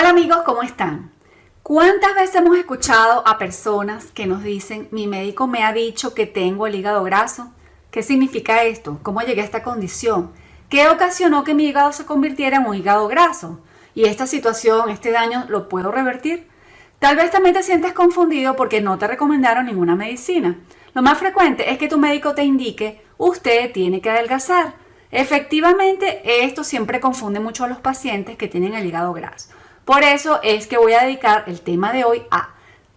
Hola amigos, ¿cómo están? ¿Cuántas veces hemos escuchado a personas que nos dicen, mi médico me ha dicho que tengo el hígado graso? ¿Qué significa esto? ¿Cómo llegué a esta condición? ¿Qué ocasionó que mi hígado se convirtiera en un hígado graso? ¿Y esta situación, este daño, lo puedo revertir? Tal vez también te sientes confundido porque no te recomendaron ninguna medicina. Lo más frecuente es que tu médico te indique, usted tiene que adelgazar. Efectivamente, esto siempre confunde mucho a los pacientes que tienen el hígado graso. Por eso es que voy a dedicar el tema de hoy a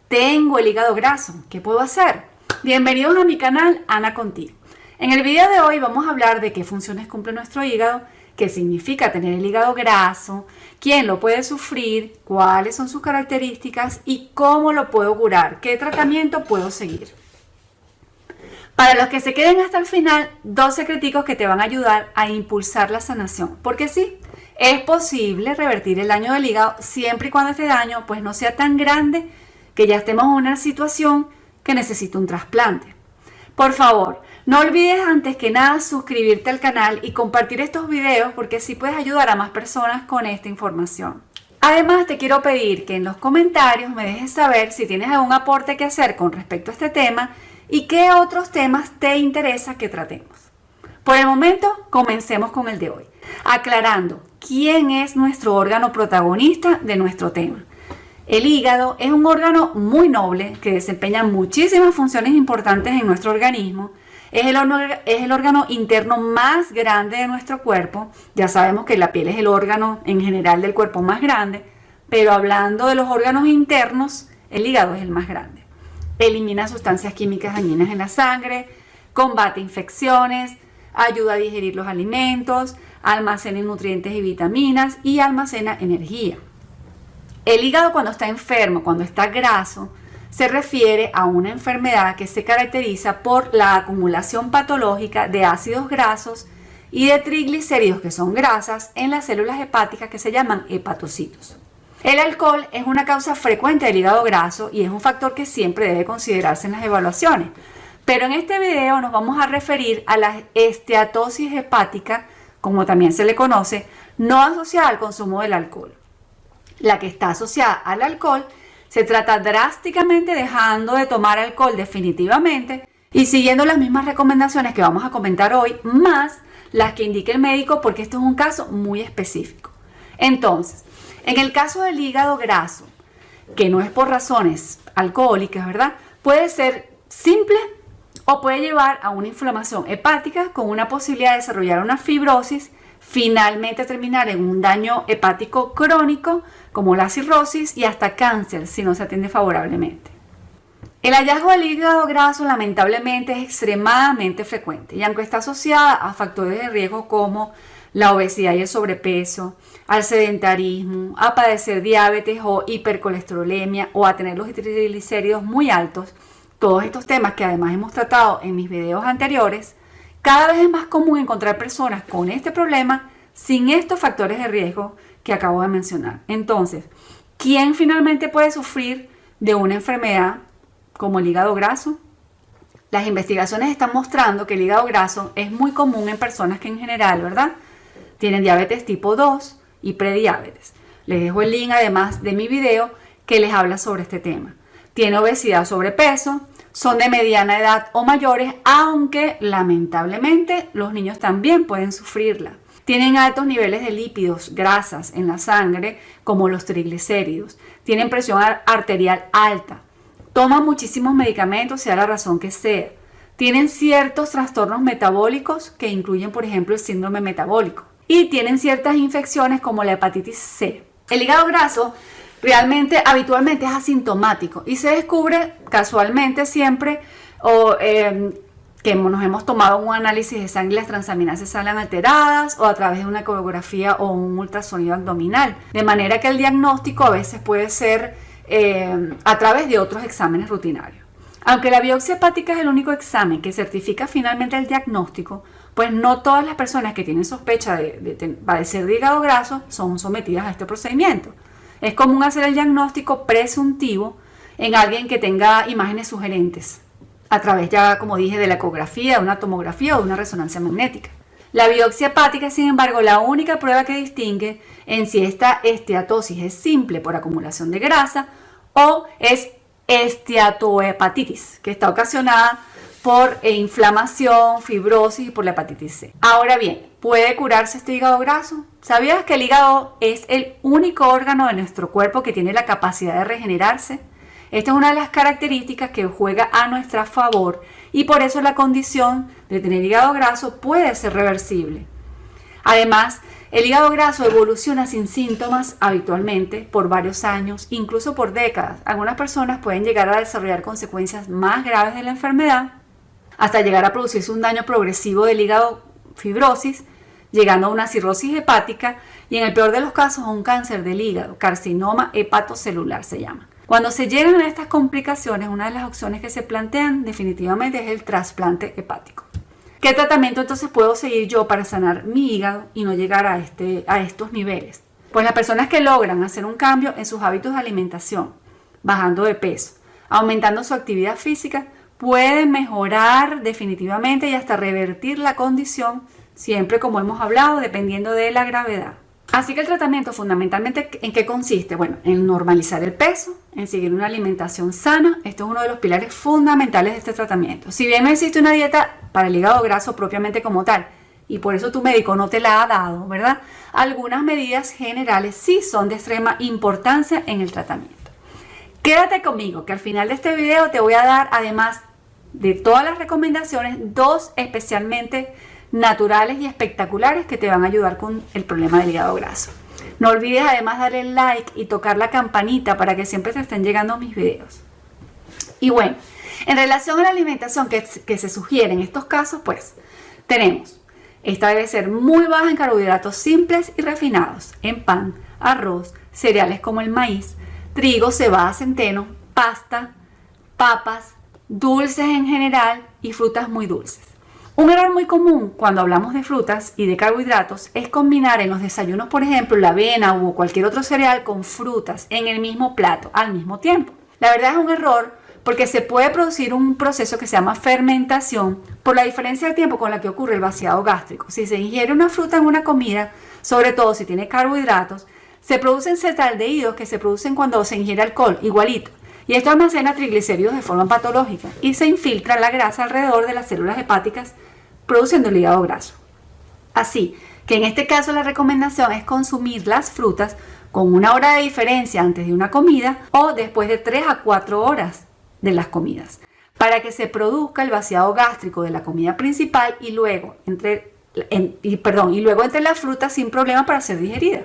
Tengo el hígado graso, ¿qué puedo hacer? Bienvenidos a mi canal Ana Contigo. En el video de hoy vamos a hablar de qué funciones cumple nuestro hígado, qué significa tener el hígado graso, quién lo puede sufrir, cuáles son sus características y cómo lo puedo curar, qué tratamiento puedo seguir. Para los que se queden hasta el final, dos secreticos que te van a ayudar a impulsar la sanación. Porque sí, es posible revertir el daño del hígado siempre y cuando este daño pues no sea tan grande que ya estemos en una situación que necesite un trasplante. Por favor, no olvides antes que nada suscribirte al canal y compartir estos videos porque así puedes ayudar a más personas con esta información. Además te quiero pedir que en los comentarios me dejes saber si tienes algún aporte que hacer con respecto a este tema y qué otros temas te interesa que tratemos. Por el momento, comencemos con el de hoy, aclarando quién es nuestro órgano protagonista de nuestro tema. El hígado es un órgano muy noble que desempeña muchísimas funciones importantes en nuestro organismo. Es el, es el, órgano interno más grande de nuestro cuerpo. Ya sabemos que la piel es el órgano en general del cuerpo más grande, pero hablando de los órganos internos, el hígado es el más grande. Elimina sustancias químicas dañinas en la sangre, combate infecciones, ayuda a digerir los alimentos, almacena nutrientes y vitaminas y almacena energía. El hígado cuando está enfermo, cuando está graso, se refiere a una enfermedad que se caracteriza por la acumulación patológica de ácidos grasos y de triglicéridos, que son grasas, en las células hepáticas que se llaman hepatocitos. El alcohol es una causa frecuente del hígado graso y es un factor que siempre debe considerarse en las evaluaciones. Pero en este video nos vamos a referir a la esteatosis hepática, como también se le conoce, no asociada al consumo del alcohol. La que está asociada al alcohol se trata drásticamente dejando de tomar alcohol definitivamente y siguiendo las mismas recomendaciones que vamos a comentar hoy, más las que indique el médico porque esto es un caso muy específico. Entonces, en el caso del hígado graso, que no es por razones alcohólicas, ¿verdad? Puede ser simple o puede llevar a una inflamación hepática con una posibilidad de desarrollar una fibrosis, finalmente terminar en un daño hepático crónico como la cirrosis y hasta cáncer si no se atiende favorablemente. El hallazgo del hígado graso lamentablemente es extremadamente frecuente y aunque está asociada a factores de riesgo como la obesidad y el sobrepeso, al sedentarismo, a padecer diabetes o hipercolesterolemia o a tener los triglicéridos muy altos, todos estos temas que además hemos tratado en mis videos anteriores, cada vez es más común encontrar personas con este problema sin estos factores de riesgo que acabo de mencionar. Entonces, ¿quién finalmente puede sufrir de una enfermedad como el hígado graso? Las investigaciones están mostrando que el hígado graso es muy común en personas que en general, ¿verdad? Tienen diabetes tipo 2 y prediabetes. Les dejo el link además de mi video que les habla sobre este tema. Tiene obesidad, sobrepeso, son de mediana edad o mayores, aunque lamentablemente los niños también pueden sufrirla. Tienen altos niveles de lípidos, grasas en la sangre, como los triglicéridos. Tienen presión arterial alta. Toman muchísimos medicamentos, sea la razón que sea. Tienen ciertos trastornos metabólicos que incluyen, por ejemplo, el síndrome metabólico. Y tienen ciertas infecciones como la hepatitis C. El hígado graso realmente habitualmente es asintomático y se descubre casualmente siempre o em, que nos hemos tomado un análisis de sangre y las transaminases salen alteradas o a través de una ecografía o un ultrasonido abdominal. De manera que el diagnóstico a veces puede ser em, a través de otros exámenes rutinarios. Aunque la biopsia hepática es el único examen que certifica finalmente el diagnóstico, pues no todas las personas que tienen sospecha de, de padecer de hígado graso son sometidas a este procedimiento. Es común hacer el diagnóstico presuntivo en alguien que tenga imágenes sugerentes, a través ya, como dije, de la ecografía, de una tomografía o de una resonancia magnética. La biopsia hepática, sin embargo, la única prueba que distingue en si esta esteatosis es simple por acumulación de grasa o es esteatohepatitis, que está ocasionada por eh, inflamación, fibrosis y por la hepatitis C. Ahora bien, ¿puede curarse este hígado graso? ¿Sabías que el hígado es el único órgano de nuestro cuerpo que tiene la capacidad de regenerarse? Esta es una de las características que juega a nuestra favor y por eso la condición de tener hígado graso puede ser reversible. Además, el hígado graso evoluciona sin síntomas habitualmente por varios años, incluso por décadas. Algunas personas pueden llegar a desarrollar consecuencias más graves de la enfermedad hasta llegar a producirse un daño progresivo del hígado fibrosis, llegando a una cirrosis hepática y en el peor de los casos a un cáncer del hígado, carcinoma hepatocelular se llama. Cuando se llegan a estas complicaciones, una de las opciones que se plantean definitivamente es el trasplante hepático. ¿Qué tratamiento entonces puedo seguir yo para sanar mi hígado y no llegar a, este, a estos niveles? Pues las personas que logran hacer un cambio en sus hábitos de alimentación, bajando de peso, aumentando su actividad física, pueden mejorar definitivamente y hasta revertir la condición, siempre como hemos hablado, dependiendo de la gravedad. Así que el tratamiento fundamentalmente en qué consiste? Bueno, en normalizar el peso, en seguir una alimentación sana. Esto es uno de los pilares fundamentales de este tratamiento. Si bien no existe una dieta para el hígado graso propiamente como tal, y por eso tu médico no te la ha dado, ¿verdad? Algunas medidas generales sí son de extrema importancia en el tratamiento. Quédate conmigo, que al final de este video te voy a dar, además de todas las recomendaciones, dos especialmente naturales y espectaculares que te van a ayudar con el problema del hígado graso. No olvides además darle like y tocar la campanita para que siempre te estén llegando mis videos. Y bueno, en relación a la alimentación que, se sugiere en estos casos, pues tenemos, esta debe ser muy baja en carbohidratos simples y refinados, en pan, arroz, cereales como el maíz, trigo, cebada, centeno, pasta, papas, dulces en general y frutas muy dulces. Un error muy común cuando hablamos de frutas y de carbohidratos es combinar en los desayunos, por ejemplo, la avena o cualquier otro cereal con frutas en el mismo plato al mismo tiempo. La verdad es un error porque se puede producir un proceso que se llama fermentación por la diferencia de tiempo con la que ocurre el vaciado gástrico. Si se ingiere una fruta en una comida, sobre todo si tiene carbohidratos, se producen cetaldehídos que se producen cuando se ingiere alcohol, igualito. Y esto almacena triglicéridos de forma patológica y se infiltra la grasa alrededor de las células hepáticas produciendo el hígado graso. Así que en este caso la recomendación es consumir las frutas con una hora de diferencia antes de una comida o después de 3 a 4 horas de las comidas para que se produzca el vaciado gástrico de la comida principal y luego entre, y, perdón, y luego entre las frutas sin problema para ser digerida.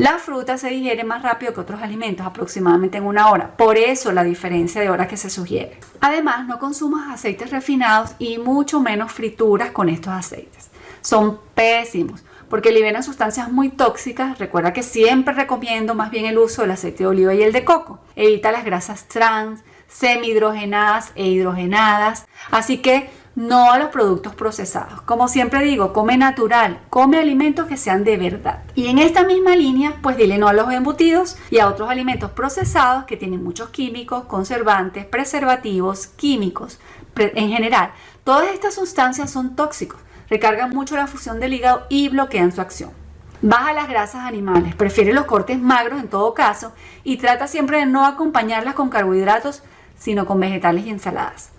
La fruta se digiere más rápido que otros alimentos, aproximadamente en una hora. Por eso la diferencia de hora que se sugiere. Además, no consumas aceites refinados y mucho menos frituras con estos aceites. Son pésimos porque liberan sustancias muy tóxicas. Recuerda que siempre recomiendo más bien el uso del aceite de oliva y el de coco. Evita las grasas trans, semihidrogenadas e hidrogenadas. Así que no a los productos procesados. Como siempre digo, come natural, come alimentos que sean de verdad. Y en esta misma línea, pues dile no a los embutidos y a otros alimentos procesados que tienen muchos químicos, conservantes, preservativos, químicos. En general, todas estas sustancias son tóxicos, recargan mucho la función del hígado y bloquean su acción. Baja las grasas animales, prefiere los cortes magros en todo caso y trata siempre de no acompañarlas con carbohidratos, sino con vegetales y ensaladas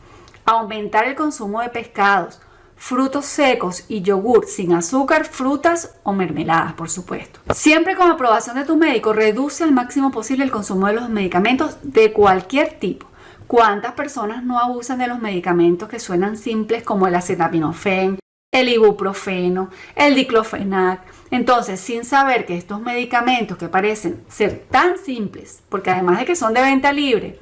aumentar el consumo de pescados, frutos secos y yogur sin azúcar, frutas o mermeladas, por supuesto. Siempre con aprobación de tu médico, reduce al máximo posible el consumo de los medicamentos de cualquier tipo. ¿Cuántas personas no abusan de los medicamentos que suenan simples como el acetaminofén, el ibuprofeno, el diclofenac? Entonces, sin saber que estos medicamentos que parecen ser tan simples, porque además de que son de venta libre,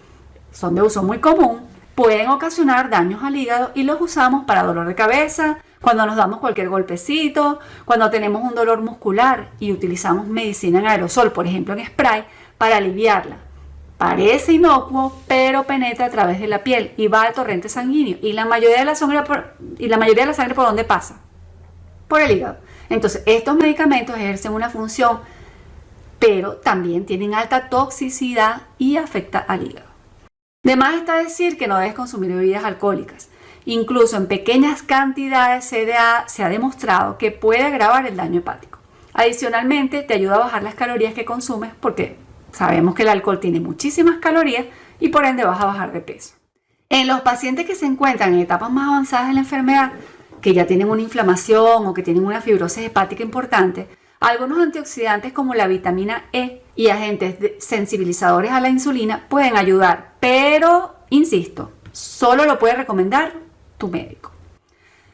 son de uso muy común, pueden ocasionar daños al hígado y los usamos para dolor de cabeza, cuando nos damos cualquier golpecito, cuando tenemos un dolor muscular y utilizamos medicina en aerosol, por ejemplo en spray, para aliviarla. Parece inocuo, pero penetra a través de la piel y va al torrente sanguíneo. ¿Y la mayoría de la sangre por, y la mayoría de la sangre por dónde pasa? Por el hígado. Entonces, estos medicamentos ejercen una función, pero también tienen alta toxicidad y afecta al hígado. De más está decir que no debes consumir bebidas alcohólicas. Incluso en pequeñas cantidades ha, se ha demostrado que puede agravar el daño hepático. Adicionalmente, te ayuda a bajar las calorías que consumes porque sabemos que el alcohol tiene muchísimas calorías y por ende vas a bajar de peso. En los pacientes que se encuentran en etapas más avanzadas de la enfermedad, que ya tienen una inflamación o que tienen una fibrosis hepática importante, algunos antioxidantes como la vitamina E y agentes sensibilizadores a la insulina pueden ayudar, pero, insisto, solo lo puede recomendar tu médico.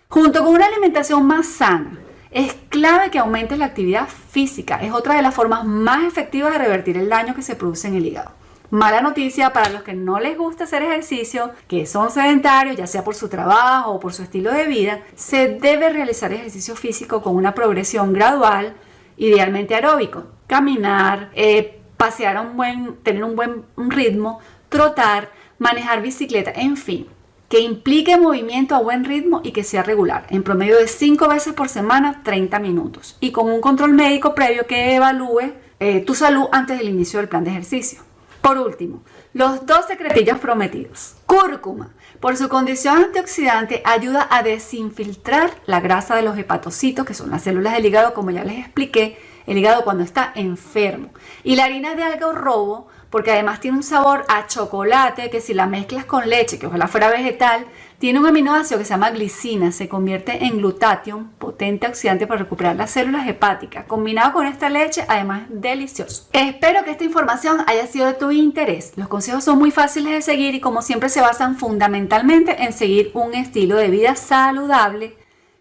Junto con una alimentación más sana, es clave que aumentes la actividad física. Es otra de las formas más efectivas de revertir el daño que se produce en el hígado. Mala noticia para los que no les gusta hacer ejercicio, que son sedentarios, ya sea por su trabajo o por su estilo de vida, se debe realizar ejercicio físico con una progresión gradual idealmente aeróbico. Caminar, eh, pasear a un buen, tener un buen ritmo, trotar, manejar bicicleta, en fin, que implique movimiento a buen ritmo y que sea regular, en promedio de 5 veces por semana, 30 minutos, y con un control médico previo que evalúe eh, tu salud antes del inicio del plan de ejercicio. Por último, los dos secretillos prometidos. Cúrcuma, por su condición antioxidante, ayuda a desinfiltrar la grasa de los hepatocitos, que son las células del hígado, como ya les expliqué, el hígado cuando está enfermo. Y la harina de alga o robo porque además tiene un sabor a chocolate que si la mezclas con leche, que ojalá fuera vegetal, tiene un aminoácido que se llama glicina, se convierte en glutatión, potente oxidante para recuperar las células hepáticas. Combinado con esta leche, además delicioso. Espero que esta información haya sido de tu interés. Los consejos son muy fáciles de seguir y como siempre se basan fundamentalmente en seguir un estilo de vida saludable,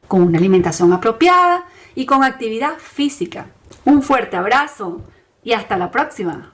con una alimentación apropiada y con actividad física. Un fuerte abrazo y hasta la próxima.